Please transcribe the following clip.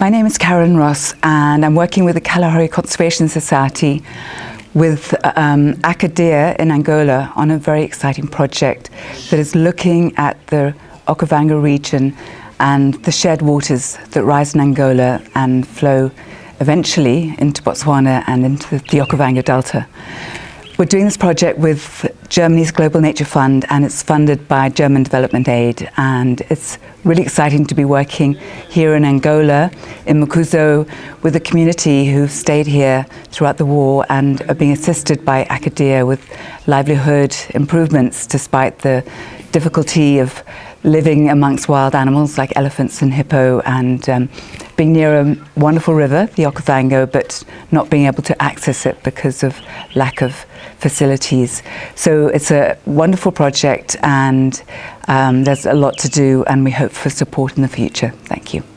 My name is Karen Ross and I'm working with the Kalahari Conservation Society with um, Akadia in Angola on a very exciting project that is looking at the Okavango region and the shared waters that rise in Angola and flow eventually into Botswana and into the Okavango Delta. We're doing this project with Germany's Global Nature Fund and it's funded by German Development Aid. And it's really exciting to be working here in Angola, in Makuzo, with a community who've stayed here throughout the war and are being assisted by Akadia with livelihood improvements despite the difficulty of living amongst wild animals like elephants and hippo and um, being near a wonderful river, the Okavango, but not being able to access it because of lack of facilities. So it's a wonderful project and um, there's a lot to do and we hope for support in the future. Thank you.